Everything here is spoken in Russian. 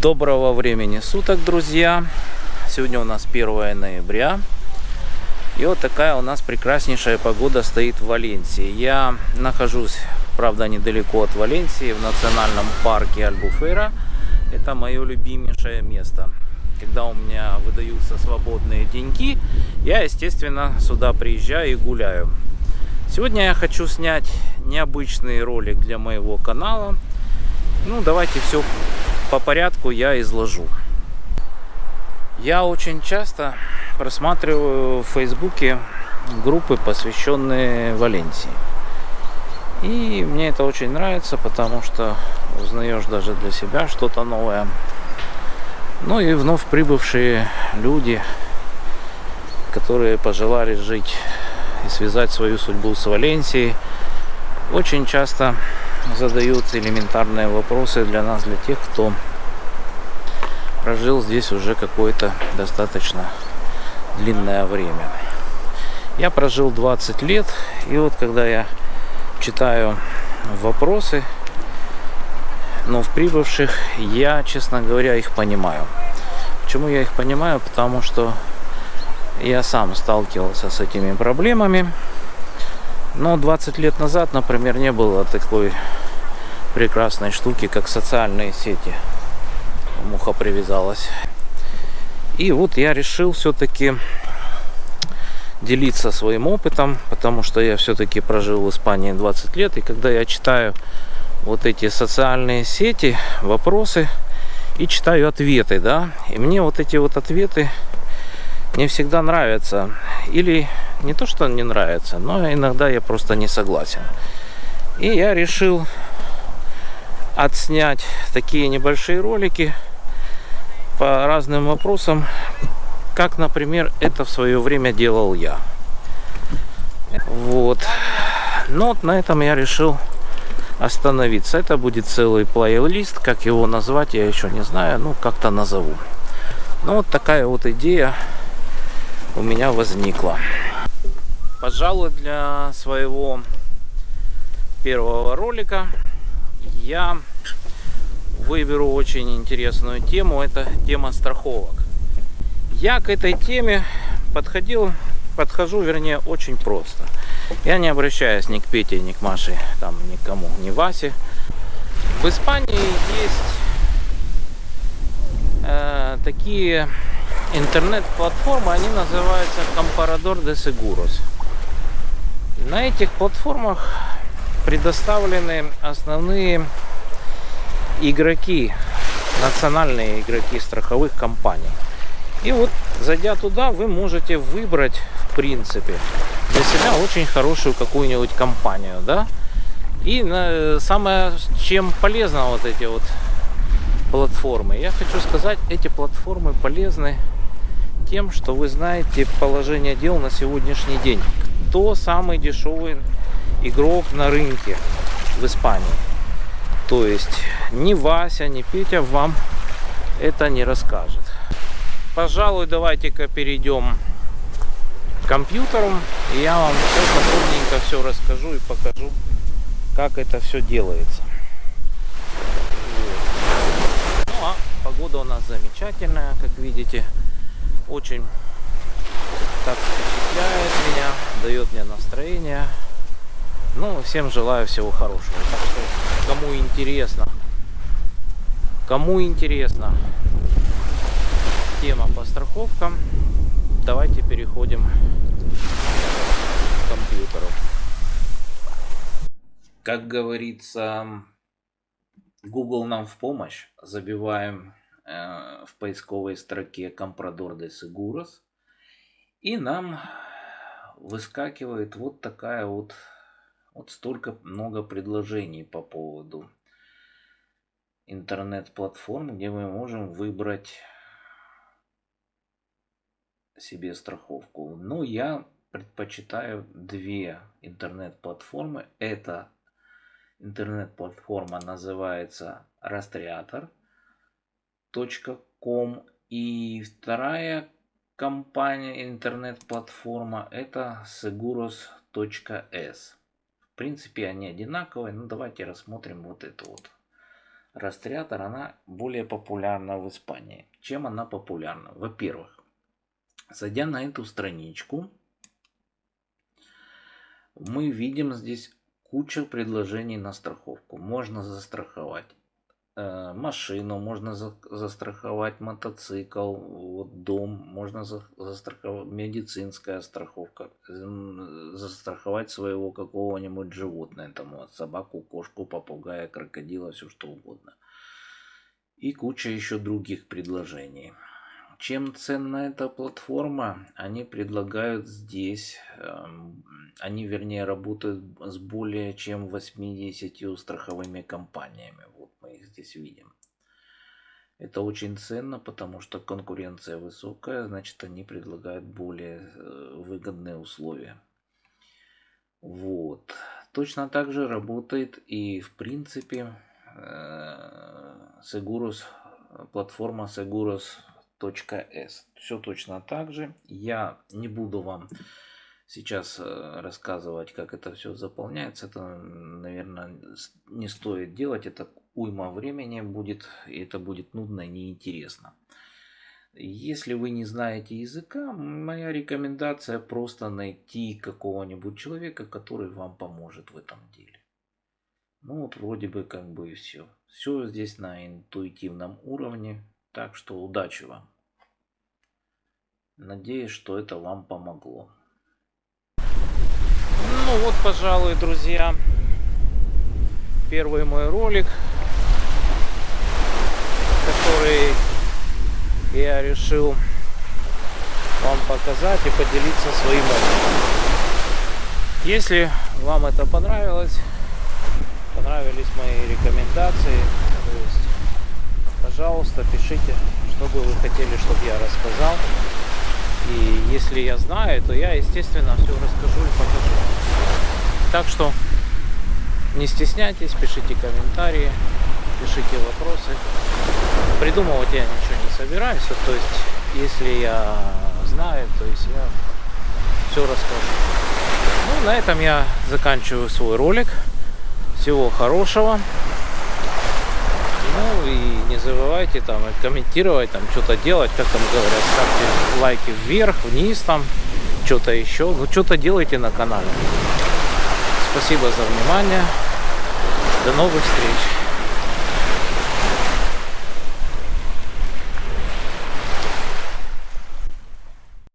Доброго времени суток, друзья! Сегодня у нас 1 ноября. И вот такая у нас прекраснейшая погода стоит в Валенсии. Я нахожусь, правда, недалеко от Валенсии, в национальном парке Альбуфера. Это мое любимейшее место. Когда у меня выдаются свободные деньги, я, естественно, сюда приезжаю и гуляю. Сегодня я хочу снять необычный ролик для моего канала. Ну, давайте все по порядку я изложу. Я очень часто просматриваю в Фейсбуке группы, посвященные Валенсии. И мне это очень нравится, потому что узнаешь даже для себя что-то новое. Ну и вновь прибывшие люди, которые пожелали жить и связать свою судьбу с Валенсией, очень часто задают элементарные вопросы для нас, для тех, кто прожил здесь уже какое-то достаточно длинное время. Я прожил 20 лет, и вот когда я читаю вопросы, но в прибывших я, честно говоря, их понимаю. Почему я их понимаю? Потому что я сам сталкивался с этими проблемами. Но 20 лет назад, например, не было такой прекрасной штуки, как социальные сети. Муха привязалась. И вот я решил все-таки делиться своим опытом, потому что я все-таки прожил в Испании 20 лет. И когда я читаю вот эти социальные сети, вопросы, и читаю ответы, да, и мне вот эти вот ответы не всегда нравятся. Или не то, что не нравится, но иногда я просто не согласен. И я решил отснять такие небольшие ролики по разным вопросам, как, например, это в свое время делал я. Вот. Но вот на этом я решил остановиться. Это будет целый плейлист, как его назвать, я еще не знаю, ну как-то назову. Ну вот такая вот идея у меня возникла. Пожалуй, для своего первого ролика я выберу очень интересную тему. Это тема страховок. Я к этой теме подходил, подхожу, вернее, очень просто. Я не обращаюсь ни к Пете, ни к Маше, там, никому, ни Васе. В Испании есть э, такие интернет-платформы, они называются Comparador de Seguros. На этих платформах предоставлены основные игроки, национальные игроки страховых компаний. И вот, зайдя туда, вы можете выбрать, в принципе, для себя очень хорошую какую-нибудь компанию, да. И на, самое, чем полезно вот эти вот платформы. Я хочу сказать, эти платформы полезны тем, что вы знаете положение дел на сегодняшний день. Кто самый дешевый игрок на рынке в Испании. То есть ни Вася, ни Петя вам это не расскажет. Пожалуй, давайте-ка перейдем к компьютеру. И я вам все подробненько все расскажу и покажу, как это все делается. Ну а погода у нас замечательная, как видите. Очень так впечатляет меня, дает мне настроение. Ну, всем желаю всего хорошего. Так что, кому интересно, кому интересно тема по страховкам, давайте переходим к компьютеру. Как говорится, Google нам в помощь. Забиваем э, в поисковой строке Comprador de Seguros. И нам выскакивает вот такая вот вот столько много предложений по поводу интернет-платформ, где мы можем выбрать себе страховку. Но я предпочитаю две интернет-платформы. Это интернет-платформа называется rastreator.com и вторая компания интернет-платформа это seguros.s принципе, они одинаковые. Ну, давайте рассмотрим вот эту вот Растриатор, она более популярна в Испании. Чем она популярна? Во-первых, зайдя на эту страничку, мы видим здесь куча предложений на страховку. Можно застраховать машину, можно за, застраховать мотоцикл, вот дом, можно за, застраховать медицинская страховка, застраховать своего какого-нибудь животного, там вот, собаку, кошку, попугая, крокодила, все что угодно. И куча еще других предложений. Чем ценна эта платформа? Они предлагают здесь, эм, они вернее работают с более чем 80 страховыми компаниями. Здесь видим. Это очень ценно, потому что конкуренция высокая, значит они предлагают более э, выгодные условия. Вот. Точно так же работает и в принципе э, Seguros, платформа Seguros .s. Все точно так же. Я не буду вам сейчас э, рассказывать, как это все заполняется. Это, наверное, не стоит делать. Это уйма времени будет. И это будет нудно и неинтересно. Если вы не знаете языка, моя рекомендация просто найти какого-нибудь человека, который вам поможет в этом деле. Ну вот вроде бы как бы и все. Все здесь на интуитивном уровне. Так что удачи вам. Надеюсь, что это вам помогло. Ну вот, пожалуй, друзья, первый мой ролик, который я решил вам показать и поделиться своим опытом. Если вам это понравилось, понравились мои рекомендации, то есть пожалуйста, пишите, что бы вы хотели, чтобы я рассказал. И если я знаю, то я, естественно, все расскажу и покажу. Так что не стесняйтесь, пишите комментарии, пишите вопросы. Придумывать я ничего не собираюсь. То есть, если я знаю, то есть я все расскажу. Ну, на этом я заканчиваю свой ролик. Всего хорошего. Ну и не забывайте там комментировать, там что-то делать, как там говорят, ставьте лайки вверх, вниз там, что-то еще. Ну что-то делайте на канале. Спасибо за внимание. До новых встреч.